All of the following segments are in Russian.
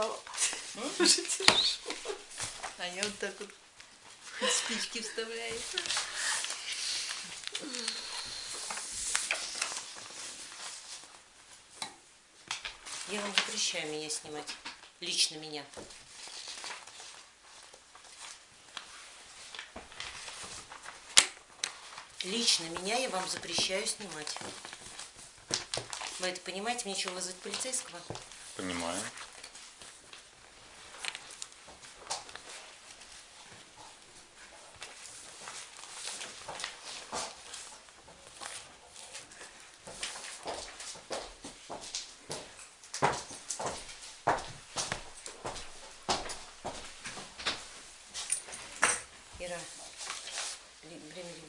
М? уже тяжело. А я вот так вот спички вставляю. Я вам запрещаю меня снимать. Лично меня. Лично меня я вам запрещаю снимать. Вы это понимаете? Мне что, вызвать полицейского? Понимаю.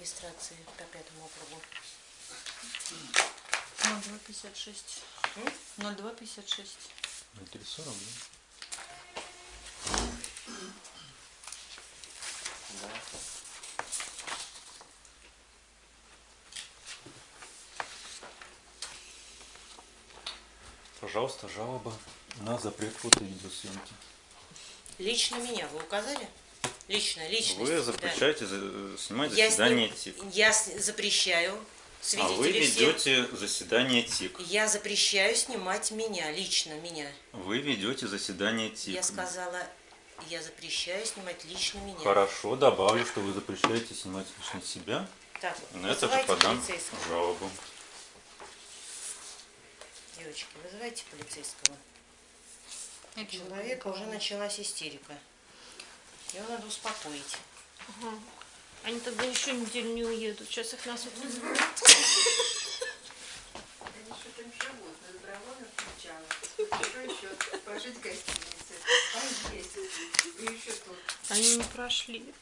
Регистрации по пятому округу. 0256. М? 0256. 0340, да? Пожалуйста, жалоба на запрет фото и видеосъемки. Лично меня вы указали? Лично, лично. Вы запрещаете за- снимать Я, заседание сним- ТИК. я запрещаю. А вы все. ведете заседание ТИК. Я запрещаю снимать меня, лично меня. Вы ведете заседание ТИК. Я сказала, я запрещаю снимать лично меня. Хорошо, добавлю, что вы запрещаете снимать лично себя. Так, На это же подам полицейского. жалобу. Девочки, вызывайте полицейского. Я человека уже началась истерика. Его надо успокоить. Ага. Они тогда еще неделю не уедут. Сейчас их нас вот вызовут. Они что там живут, на добровольных началах. Что еще? Пожить в гостинице, поесть. И еще тут Они не прошли.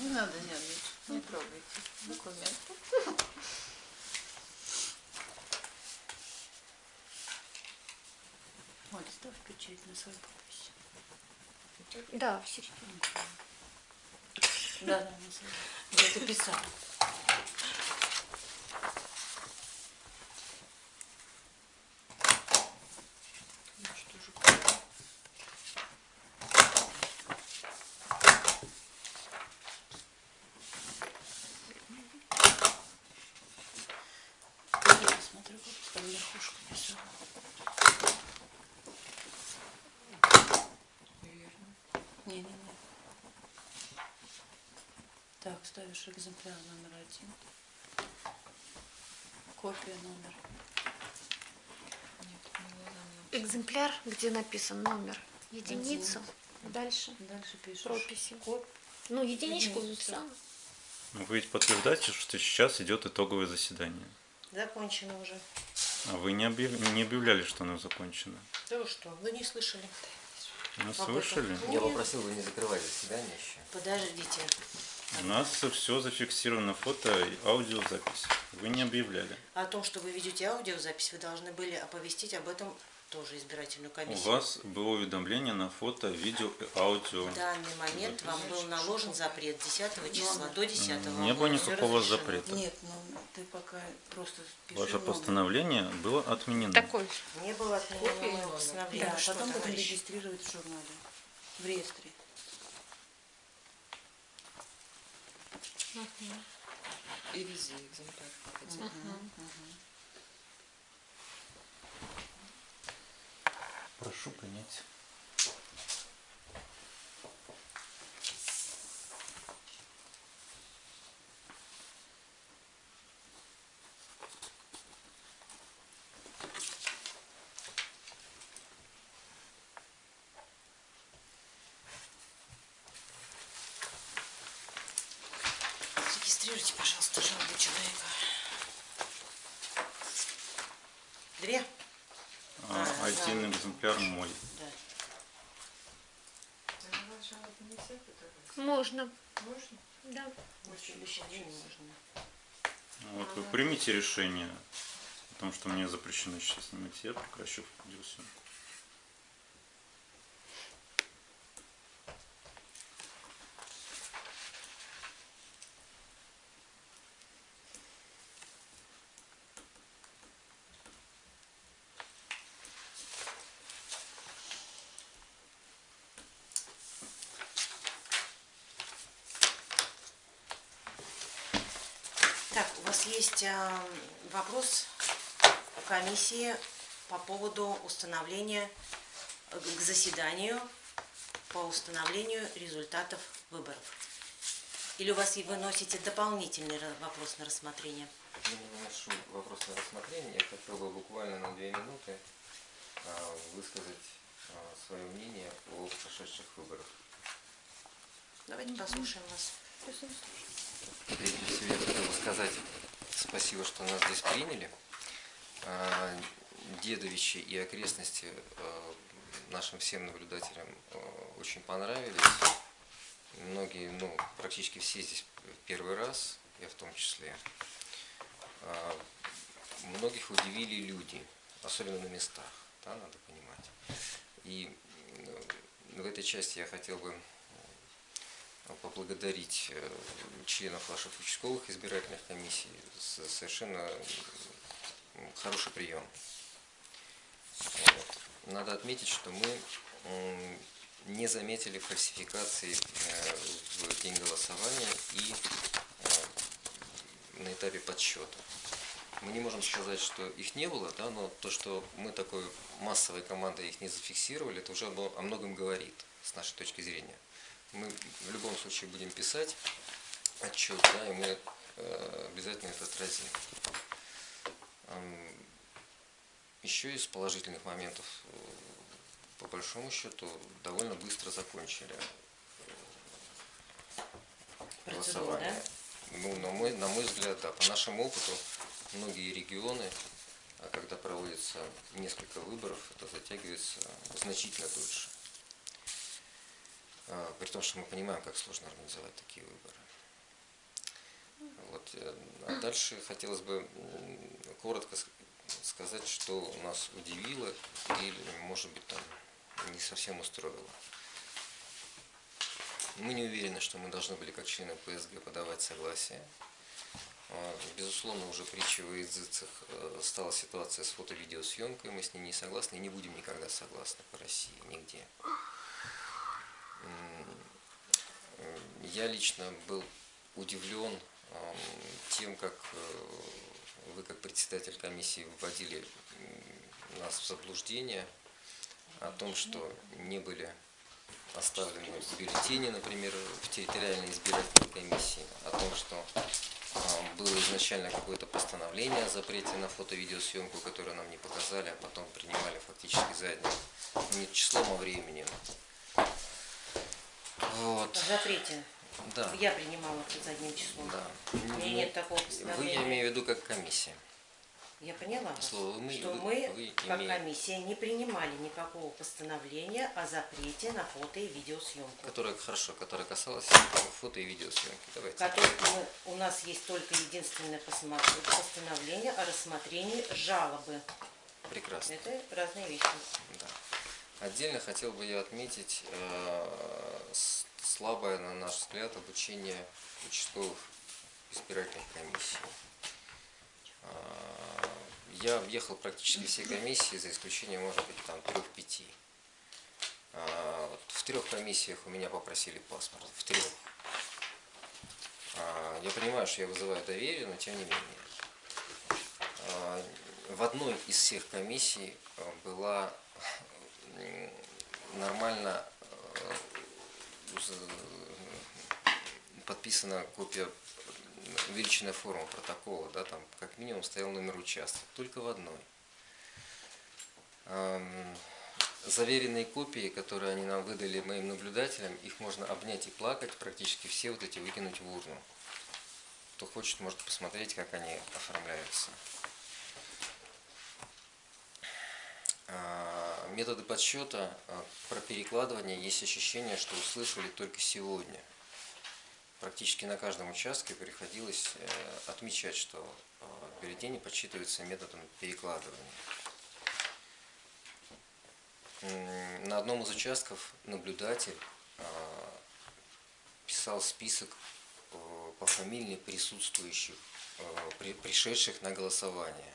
Не надо нервничать, не трогайте документы. Печать на свою подпись. Да, в середине. Да, да, на свою. Я это писала. Ну что же, Я посмотрю, как там верхушка писала. Не-не-не. Так, ставишь экземпляр номер один. Копия номер. Экземпляр, где написан номер, единицу, дальше Дальше пишешь. прописи. Код. Ну, единичку Единицу. написала. Ну, Вы ведь подтверждаете, что сейчас идет итоговое заседание. Закончено уже. А вы не, объяв- не объявляли, что оно закончено. Да вы что, вы не слышали? Ну, Об слышали? Я Нет. попросил вы не закрывать заседание еще. Подождите. У нас все зафиксировано фото и аудиозапись. Вы не объявляли. О том, что вы ведете аудиозапись, вы должны были оповестить об этом тоже избирательную У комиссию. вас было уведомление на фото, видео и аудио. В данный момент вам был наложен запрет 10 числа до 10 Не было никакого разрешено. запрета. Нет, ну ты пока просто пиши Ваше номер. постановление было отменено. Такой. Не было отменено моего Да, потом будем товарищ? регистрировать в журнале, в реестре. И вези экземпляр. хотя бы. Прошу принять. Регистрируйте, пожалуйста, жалобу человека. Две? А, А, один да. экземпляр мой. Да. Можно. Можно? Да. Можно. Ну, Вот вы примите решение о том, что мне запрещено сейчас снимать, я прекращу видеосъемку. Так, у вас есть а, вопрос комиссии по поводу установления э, к заседанию по установлению результатов выборов. Или у вас и вы носите дополнительный вопрос на рассмотрение? Я не выношу вопрос на рассмотрение. Я хотел бы буквально на две минуты а, высказать свое мнение о прошедших выборах. Давайте послушаем вас. Прежде всего я хотел бы сказать спасибо, что нас здесь приняли. А, Дедовичи и окрестности а, нашим всем наблюдателям а, очень понравились. Многие, ну, практически все здесь первый раз, я в том числе. Многих удивили люди, особенно на местах, да, надо понимать. И э, в этой части я хотел бы поблагодарить э, членов ваших участковых избирательных комиссий за совершенно хороший прием. Вот. Надо отметить, что мы не заметили фальсификации э, в день голосования и э, на этапе подсчета. Мы не можем сказать, что их не было, да, но то, что мы такой массовой командой их не зафиксировали, это уже о многом говорит с нашей точки зрения. Мы в любом случае будем писать отчет, да, и мы э, обязательно это отразим. Еще из положительных моментов, э, по большому счету, довольно быстро закончили э, голосование. Ну, на мой, на мой взгляд, да. По нашему опыту, многие регионы, а когда проводится несколько выборов, это затягивается значительно дольше. А, При том, что мы понимаем, как сложно организовать такие выборы. Вот. э, А дальше хотелось бы коротко сказать, что нас удивило или, может быть, там не совсем устроило. Мы не уверены, что мы должны были как члены ПСГ подавать согласие. А, Безусловно, уже притчей во языцах э, стала ситуация с фото-видеосъемкой. Мы с ней не согласны и не будем никогда согласны по России, нигде. Я лично был удивлен ам, тем, как э, вы, как председатель комиссии, вводили нас в заблуждение о том, что не были оставлены бюллетени, например, в территориальной избирательной комиссии, о том, что а, было изначально какое-то постановление о запрете на фото-видеосъемку, которое нам не показали, а потом принимали фактически задним не числом, а временем. Вот. Запрете. Да. Я принимала это задним числом. Да. У меня нет такого Вы, я имею в виду, как комиссия. Я поняла, Слово «мы» что вы- мы, вы как имеете- комиссия, не принимали никакого постановления о запрете на фото и видеосъемку. Которая, хорошо, которая касалась фото и видеосъемки. Давайте. Который мы- у нас есть только единственное постановление о рассмотрении жалобы. Прекрасно. Это разные вещи. Да. Отдельно хотел бы я отметить э, слабое, на наш взгляд, обучение участковых избирательных комиссий. Э, Я объехал практически все комиссии, за исключением, может быть, там трех-пяти. Э, В трех комиссиях у меня попросили паспорт. В трех. Я понимаю, что я вызываю доверие, но тем не менее. В одной из всех комиссий была нормально э, подписана копия увеличенная форма протокола, да, там как минимум стоял номер участка, только в одной. Заверенные копии, которые они нам выдали моим наблюдателям, их можно обнять и плакать, практически все вот эти выкинуть в урну. Кто хочет, может посмотреть, как они оформляются. Методы подсчета а, про перекладывание есть ощущение, что услышали только сегодня. Практически на каждом участке приходилось э, отмечать, что а, бюллетени подсчитываются методом перекладывания. На одном из участков наблюдатель а, писал список э, пофамильно присутствующих, э, при- пришедших на голосование.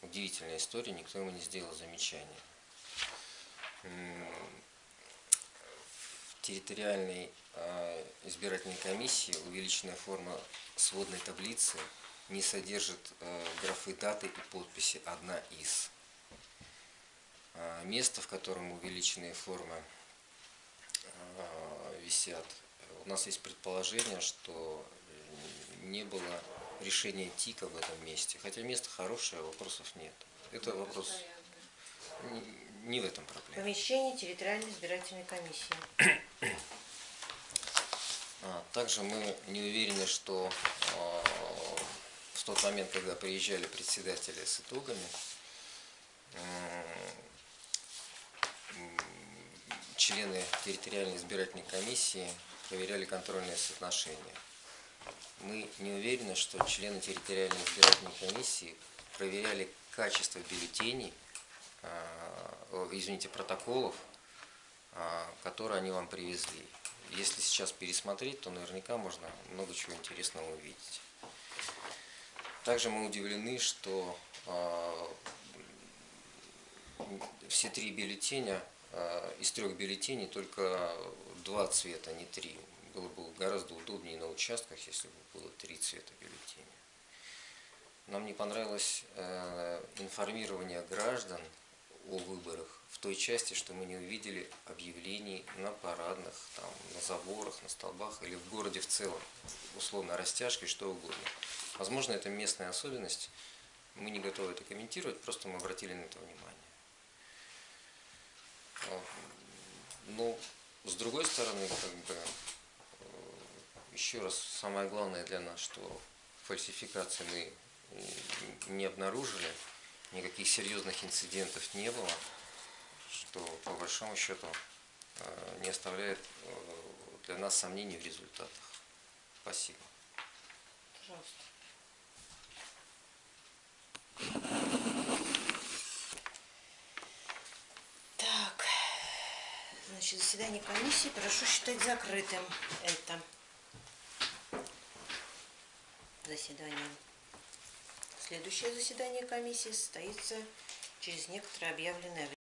Удивительная история, никто ему не сделал замечания. Территориальной э, избирательной комиссии увеличенная форма сводной таблицы не содержит э, графы даты и подписи «одна из». Э, Место, в котором увеличенные формы висят, у нас есть предположение, что не было решения ТИКа в этом месте. Хотя место хорошее, вопросов нет. Это вопрос. Не- в этом проблема. Помещение территориальной избирательной комиссии. А, Также мы не уверены, что а, в тот момент, когда приезжали председатели с итогами, члены территориальной избирательной комиссии проверяли контрольные соотношения. Мы не уверены, что члены территориальной избирательной комиссии проверяли качество бюллетеней, извините, протоколов, а, которые они вам привезли. Если сейчас пересмотреть, то наверняка можно много чего интересного увидеть. Также мы удивлены, что а, все три бюллетеня, из трех бюллетеней только два цвета, не три. Было бы гораздо удобнее на участках, если бы было три цвета бюллетеня. Нам не понравилось э, информирование граждан о выборах в той части, что мы не увидели объявлений на парадных, там, на заборах, на столбах или в городе в целом, условно растяжкой, что угодно. Возможно, это местная особенность, мы не готовы это комментировать, просто мы обратили на это внимание. А, Но с другой стороны, как бы, э, еще раз, самое главное для нас, что фальсификации мы не обнаружили, никаких серьезных инцидентов не было, что по большому счету э, не оставляет э, для нас сомнений в результатах. Спасибо. Пожалуйста. Так, значит, заседание комиссии прошу считать закрытым это заседание. Следующее заседание комиссии состоится через некоторое объявленное время.